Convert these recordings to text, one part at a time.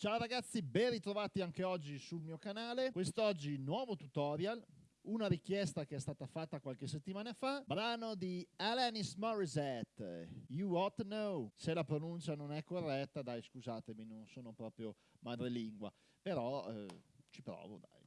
Ciao ragazzi, ben ritrovati anche oggi sul mio canale. Quest'oggi nuovo tutorial, una richiesta che è stata fatta qualche settimana fa, brano di Alanis Morissette, You Ought to Know. Se la pronuncia non è corretta, dai scusatemi, non sono proprio madrelingua, però eh, ci provo dai.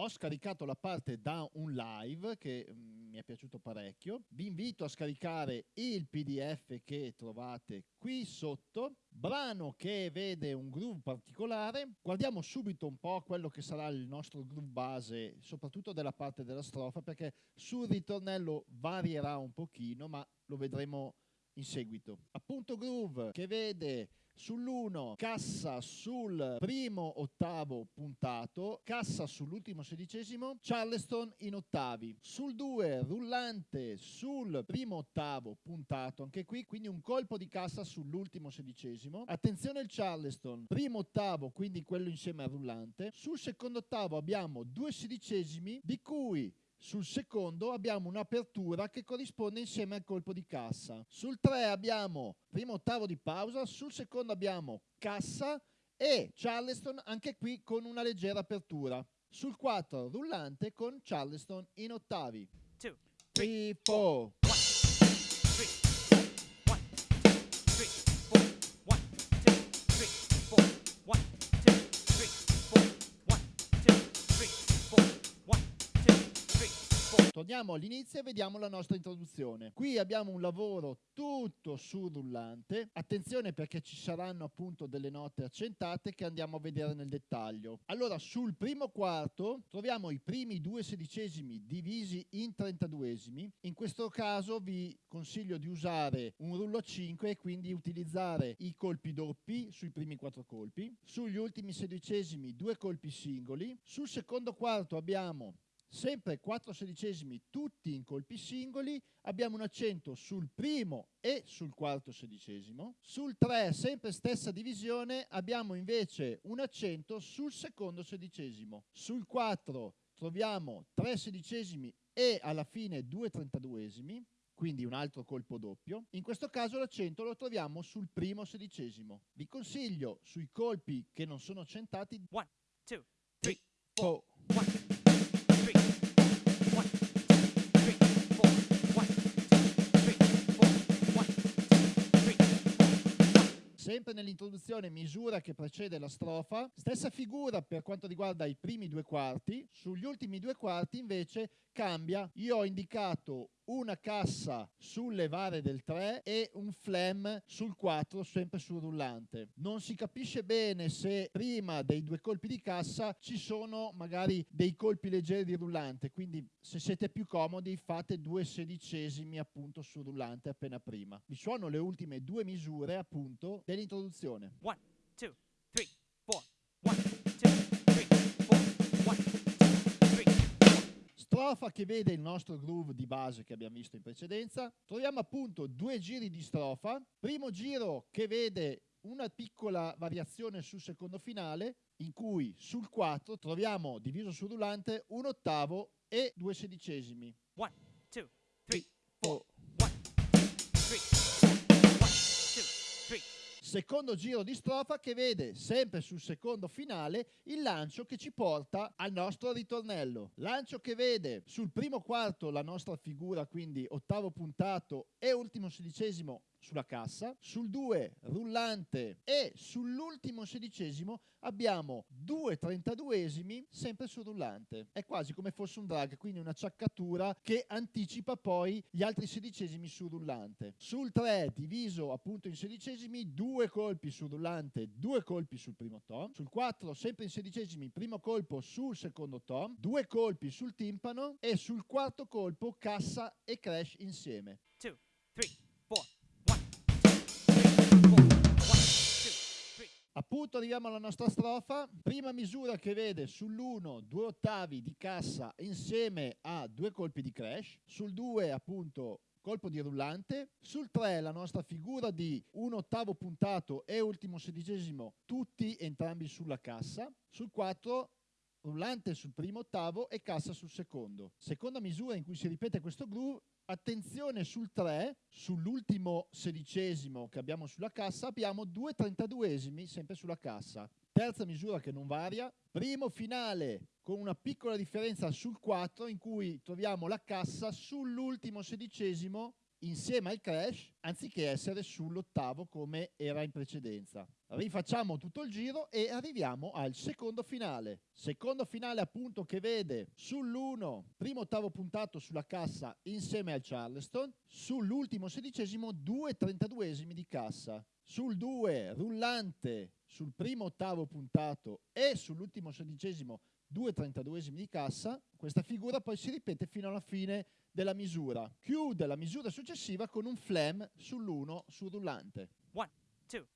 Ho scaricato la parte da un live che mm, mi è piaciuto parecchio. Vi invito a scaricare il PDF che trovate qui sotto. Brano che vede un groove particolare. Guardiamo subito un po' quello che sarà il nostro groove base, soprattutto della parte della strofa, perché sul ritornello varierà un pochino, ma lo vedremo in seguito. Appunto groove che vede sull'1 cassa sul primo ottavo puntato, cassa sull'ultimo sedicesimo, Charleston in ottavi. Sul 2 rullante sul primo ottavo puntato, anche qui quindi un colpo di cassa sull'ultimo sedicesimo. Attenzione il Charleston, primo ottavo, quindi quello insieme al rullante. Sul secondo ottavo abbiamo due sedicesimi di cui sul secondo abbiamo un'apertura che corrisponde insieme al colpo di cassa. Sul 3 abbiamo primo ottavo di pausa, sul secondo abbiamo cassa e Charleston anche qui con una leggera apertura. Sul 4 rullante con Charleston in ottavi. 2, 3, 4. Torniamo all'inizio e vediamo la nostra introduzione. Qui abbiamo un lavoro tutto sul rullante. Attenzione perché ci saranno appunto delle note accentate che andiamo a vedere nel dettaglio. Allora, sul primo quarto troviamo i primi due sedicesimi divisi in trentaduesimi. In questo caso vi consiglio di usare un rullo a 5 e quindi utilizzare i colpi doppi sui primi quattro colpi. Sugli ultimi sedicesimi due colpi singoli. Sul secondo quarto abbiamo sempre 4 sedicesimi tutti in colpi singoli, abbiamo un accento sul primo e sul quarto sedicesimo, sul 3 sempre stessa divisione abbiamo invece un accento sul secondo sedicesimo, sul 4 troviamo 3 sedicesimi e alla fine 2 trentaduesimi, quindi un altro colpo doppio. In questo caso l'accento lo troviamo sul primo sedicesimo. Vi consiglio sui colpi che non sono accentati 1, 2, 3, 4, sempre nell'introduzione misura che precede la strofa, stessa figura per quanto riguarda i primi due quarti, sugli ultimi due quarti invece cambia, io ho indicato una cassa sulle varie del 3 e un flam sul 4 sempre sul rullante. Non si capisce bene se prima dei due colpi di cassa ci sono magari dei colpi leggeri di rullante, quindi se siete più comodi fate due sedicesimi appunto sul rullante appena prima. Vi suono le ultime due misure appunto dell'introduzione. 1, 2, strofa che vede il nostro groove di base che abbiamo visto in precedenza, troviamo appunto due giri di strofa, primo giro che vede una piccola variazione sul secondo finale, in cui sul 4 troviamo diviso sul rullante un ottavo e due sedicesimi. 1, 2, 3, 4, 1, 3, secondo giro di strofa che vede sempre sul secondo finale il lancio che ci porta al nostro ritornello. Lancio che vede sul primo quarto la nostra figura, quindi ottavo puntato e ultimo sedicesimo sulla cassa, sul 2 rullante e sull'ultimo sedicesimo abbiamo due trentaduesimi sempre sul rullante. È quasi come fosse un drag, quindi una ciaccatura che anticipa poi gli altri sedicesimi sul rullante. Sul 3 diviso appunto in sedicesimi, due colpi sul rullante, due colpi sul primo tom. Sul 4 sempre in sedicesimi, primo colpo sul secondo tom, due colpi sul timpano e sul quarto colpo cassa e crash insieme. 2, 3, 4. Appunto arriviamo alla nostra strofa, prima misura che vede sull'1 due ottavi di cassa insieme a due colpi di crash, sul 2 appunto colpo di rullante, sul 3 la nostra figura di un ottavo puntato e ultimo sedicesimo, tutti entrambi sulla cassa, sul 4 rullante sul primo ottavo e cassa sul secondo. Seconda misura in cui si ripete questo groove, attenzione sul 3, sull'ultimo sedicesimo che abbiamo sulla cassa, abbiamo due trentaduesimi sempre sulla cassa. Terza misura che non varia, primo finale con una piccola differenza sul 4 in cui troviamo la cassa sull'ultimo sedicesimo insieme al crash anziché essere sull'ottavo come era in precedenza. Rifacciamo tutto il giro e arriviamo al secondo finale. Secondo finale appunto che vede sull'1 primo ottavo puntato sulla cassa insieme al Charleston, sull'ultimo sedicesimo due trentaduesimi di cassa, sul 2 rullante sul primo ottavo puntato e sull'ultimo sedicesimo due trentaduesimi di cassa, questa figura poi si ripete fino alla fine della misura. Chiude la misura successiva con un flam sull'1 sul rullante. One, two,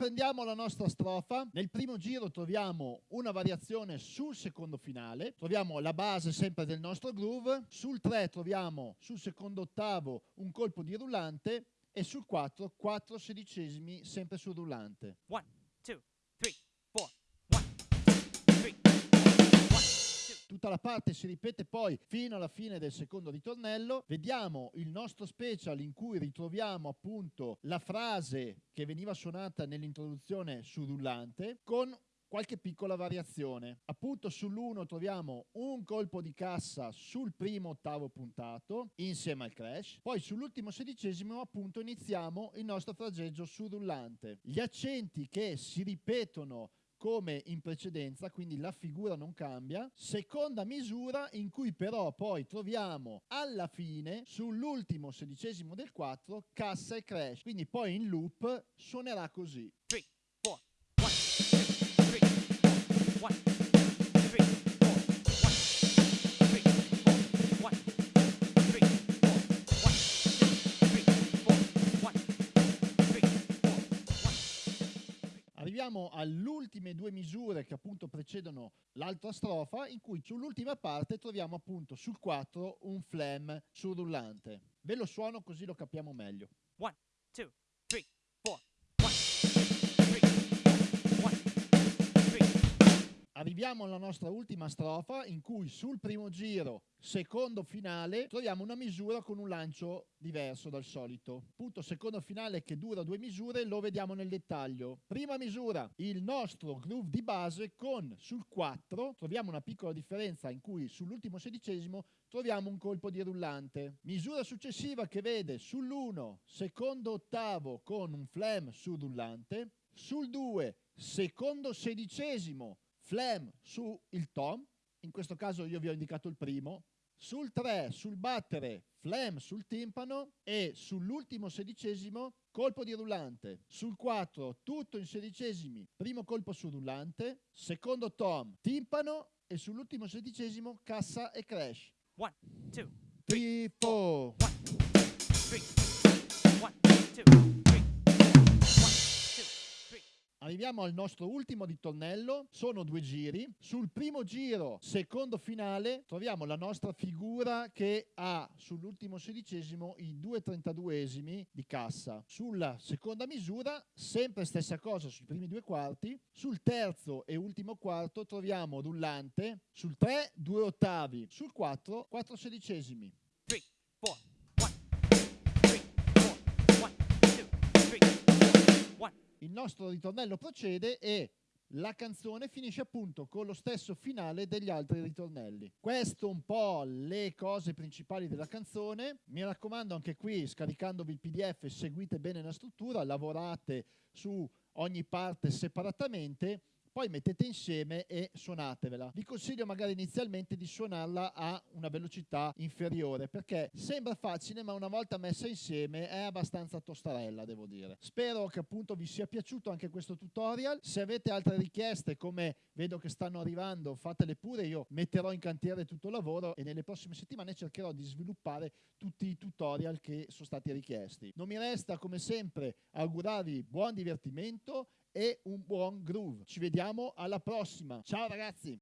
Riprendiamo la nostra strofa. Nel primo giro troviamo una variazione sul secondo finale, troviamo la base sempre del nostro groove, sul 3 troviamo sul secondo ottavo un colpo di rullante e sul 4 4 sedicesimi sempre sul rullante. One, Tutta la parte si ripete poi fino alla fine del secondo ritornello. Vediamo il nostro special in cui ritroviamo appunto la frase che veniva suonata nell'introduzione sul rullante con qualche piccola variazione. Appunto sull'1 troviamo un colpo di cassa sul primo ottavo puntato insieme al crash, poi sull'ultimo sedicesimo appunto iniziamo il nostro fraseggio sul rullante. Gli accenti che si ripetono come in precedenza, quindi la figura non cambia. Seconda misura in cui però poi troviamo alla fine, sull'ultimo sedicesimo del 4, cassa e crash. Quindi poi in loop suonerà così. Three, all'ultime due misure che appunto precedono l'altra strofa, in cui sull'ultima parte troviamo appunto sul 4 un flam sul rullante. Ve lo suono così lo capiamo meglio. 1, 2, Arriviamo alla nostra ultima strofa in cui sul primo giro, secondo finale, troviamo una misura con un lancio diverso dal solito. Punto secondo finale che dura due misure, lo vediamo nel dettaglio. Prima misura, il nostro groove di base con sul 4 troviamo una piccola differenza in cui sull'ultimo sedicesimo troviamo un colpo di rullante. Misura successiva che vede sull'1 secondo ottavo con un flam sul rullante, sul 2 secondo sedicesimo flam il tom, in questo caso io vi ho indicato il primo, sul 3 sul battere flam sul timpano e sull'ultimo sedicesimo colpo di rullante. Sul 4 tutto in sedicesimi, primo colpo su rullante, secondo tom timpano e sull'ultimo sedicesimo cassa e crash. 1, 2, 3, 4, 1, 2, 3, 1, 2. Arriviamo al nostro ultimo ritornello, sono due giri. Sul primo giro, secondo finale, troviamo la nostra figura che ha sull'ultimo sedicesimo i due trentaduesimi di cassa. Sulla seconda misura, sempre stessa cosa sui primi due quarti. Sul terzo e ultimo quarto troviamo rullante. Sul 3, due ottavi. Sul 4, quattro sedicesimi. Il nostro ritornello procede e la canzone finisce appunto con lo stesso finale degli altri ritornelli. Questo un po' le cose principali della canzone. Mi raccomando anche qui scaricandovi il PDF seguite bene la struttura, lavorate su ogni parte separatamente poi mettete insieme e suonatevela. Vi consiglio magari inizialmente di suonarla a una velocità inferiore perché sembra facile ma una volta messa insieme è abbastanza tostarella devo dire. Spero che appunto vi sia piaciuto anche questo tutorial. Se avete altre richieste come vedo che stanno arrivando fatele pure, io metterò in cantiere tutto il lavoro e nelle prossime settimane cercherò di sviluppare tutti i tutorial che sono stati richiesti. Non mi resta come sempre augurarvi buon divertimento e un buon groove. Ci vediamo alla prossima. Ciao ragazzi!